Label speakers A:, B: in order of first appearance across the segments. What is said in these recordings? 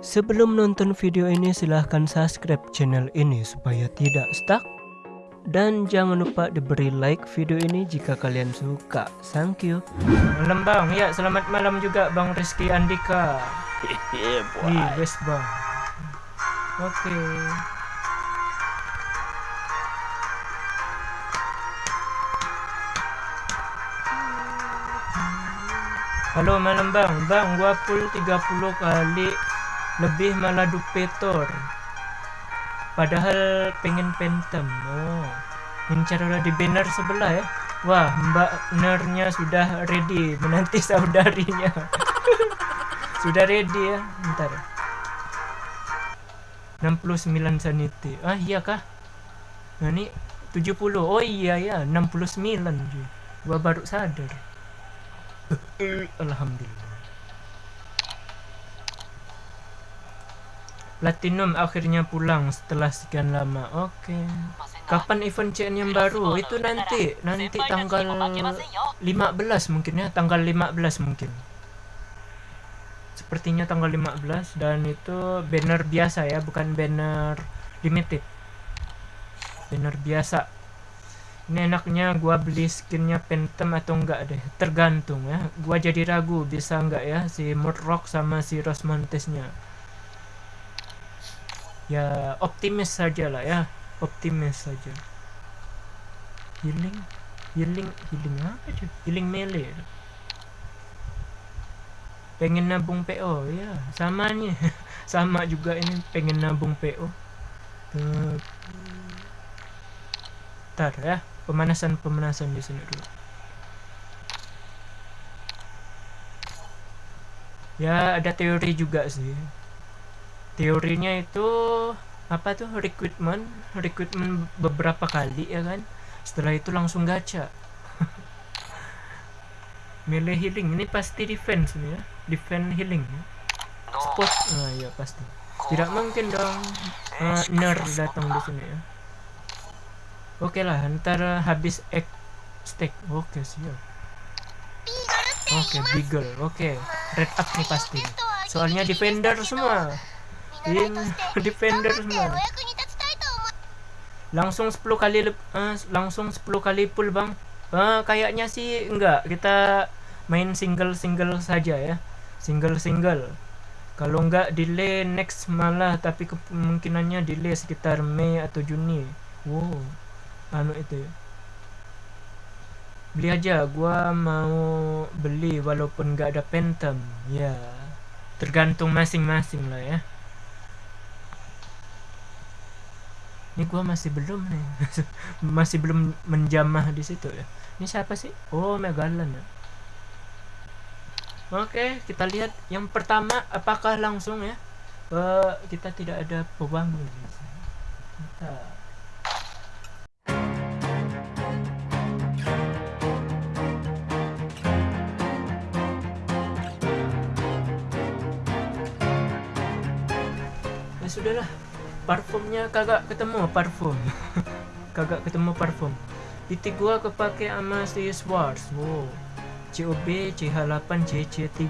A: Sebelum nonton video ini silahkan subscribe channel ini supaya tidak stuck dan jangan lupa diberi like video ini jika kalian suka. Thank you. Malam bang, ya selamat malam juga bang Rizky Andika.
B: Iya,
A: Ih, best bang. Oke. Halo malam bang, bang gua full 30 kali lebih malah dupetor Padahal pengen pentem. Oh udah di banner sebelah ya? Wah mbak nernya sudah ready. Menanti saudarinya. Sudah ready ya? Ntar 69 sanity. Ah iya kah? Nah ini 70 Oh iya ya 69 cuy. Gua baru sadar. Alhamdulillah Platinum akhirnya pulang setelah sekian lama. Oke. Kapan event CN yang baru? Itu nanti, nanti tanggal 15 mungkin ya, tanggal 15 mungkin. Sepertinya tanggal 15 dan itu banner biasa ya, bukan banner limited. Banner biasa. Ini enaknya gua beli skinnya Phantom atau enggak deh, tergantung ya. Gua jadi ragu bisa enggak ya si Murloc sama si Rosmontesnya ya optimis saja lah ya. Optimis saja. Healing? Healing healing apa cuy healing melee. Pengen nabung PO ya. Sama nih sama juga ini pengen nabung PO Ntar ya. Pemanasan pemanasan di sini dulu. Ya ada teori juga sih teorinya itu apa tuh recruitment recruitment beberapa kali ya kan? Setelah itu langsung gacha. Melee healing. Ini pasti defense nih ya. Defense healing ya. Spot. Ah ya pasti. Tidak mungkin dong. Uh, ner datang di sini ya. Oke lah ntar habis egg stack oke siap. Oke beagle. Oke red up nih pasti. Soalnya defender semua Tim defender semua. Langsung 10 kali uh, langsung 10 kali pull, Bang. Uh, kayaknya sih enggak. Kita main single-single saja ya. Single-single. Kalau enggak delay next malah tapi kemungkinannya delay sekitar Mei atau Juni. Wow. Anu itu ya. Beli aja, gua mau beli walaupun enggak ada Phantom. Ya. Tergantung masing-masing lah ya. Ini gua masih belum nih. Masih belum menjamah di situ ya. Ini siapa sih? Oh Megalan ya. Oke kita lihat yang pertama apakah langsung ya? Uh, kita tidak ada pewangi kita ya sudahlah parfumnya kagak ketemu parfum. Kagak ketemu parfum. Titik gua kepake sama si Swartz. Wow. COB CH8 CC3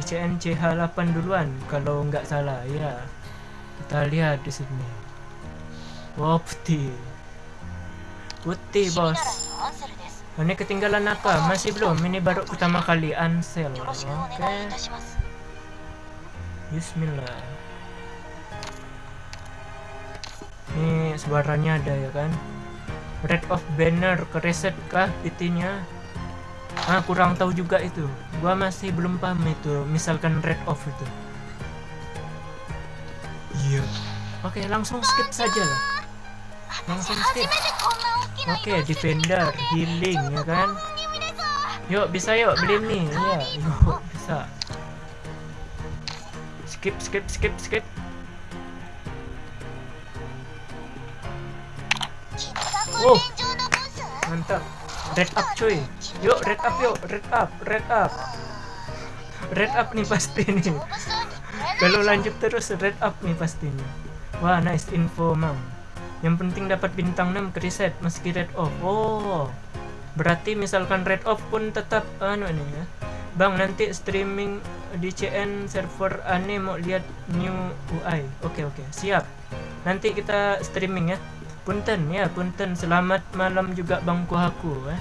A: ICN CH8 duluan kalau nggak salah ya kita lihat di sini. Wow putih. Putih bos. Ini ketinggalan apa? Masih belum. Ini baru pertama kali Ansel oke. Okay. Bismillah ini suaranya ada ya kan? Red of banner ke reset kah PT-nya ah kurang tahu juga itu. Gua masih belum paham itu misalkan red off itu. Iya. Oke okay, langsung skip saja lah. Langsung skip. Oke okay, defender healing ya kan? Yuk bisa yuk beli nih ya yuk bisa. Skip skip skip skip Oh, mantap. Red up cuy. Yuk red up yuk, red up, red up. Red up nih pasti nih. Kalau lanjut terus red up nih pastinya. Wah, nice info, Mang. Yang penting dapat bintang 6 ke reset meski red off. Oh. Berarti misalkan red off pun tetap anu nih ya. Bang nanti streaming di CN server aneh mau lihat new UI. Oke oke siap. Nanti kita streaming ya. Punten ya punten. Selamat malam juga Bang Kuhaku eh.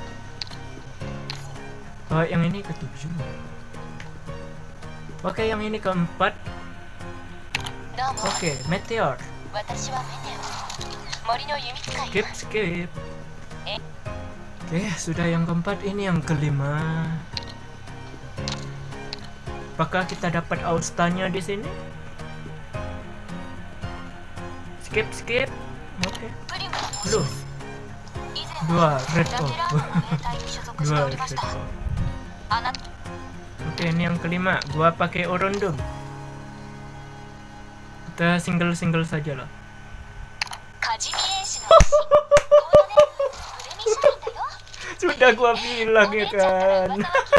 A: Oh yang ini ketujuh. Oke yang ini keempat. Oke meteor. Skip skip. Oke sudah yang keempat ini yang kelima. Apakah kita dapat austanya di sini? Skip, skip. Oke. Okay. Lu. Dua red off. Dua red off. Oke, okay, ini yang kelima. Gua pakai orondum. Kita single-single saja lah. Sudah gua bilang ya kan.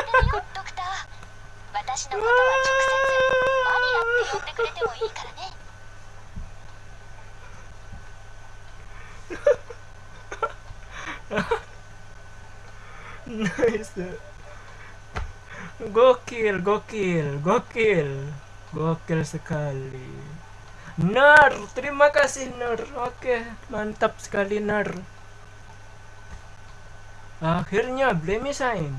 A: nice gokil gokil gokil. Gokil sekali. Nar terima kasih Nar. Oke mantap sekali Nar. Akhirnya Blemisain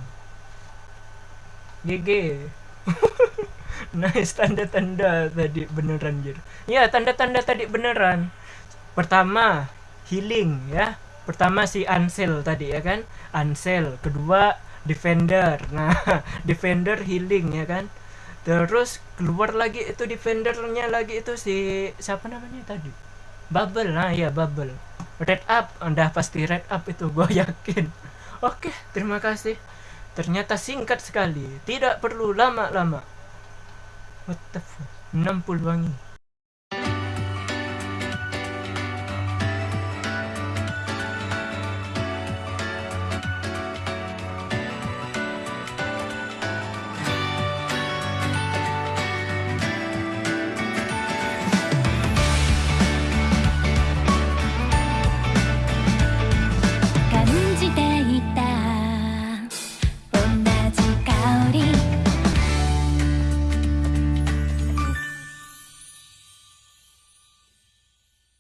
A: GG nice tanda-tanda tadi beneran jir. Ya tanda-tanda tadi beneran. Pertama healing ya. Pertama si Ansel tadi ya kan? Ansel kedua defender. Nah defender healing ya kan? Terus keluar lagi itu defendernya lagi itu si siapa namanya tadi? Bubble nah ya bubble. Red up udah pasti red up itu gue yakin. Oke terima kasih. Ternyata singkat sekali tidak perlu lama-lama. What the fuck? 60 wangi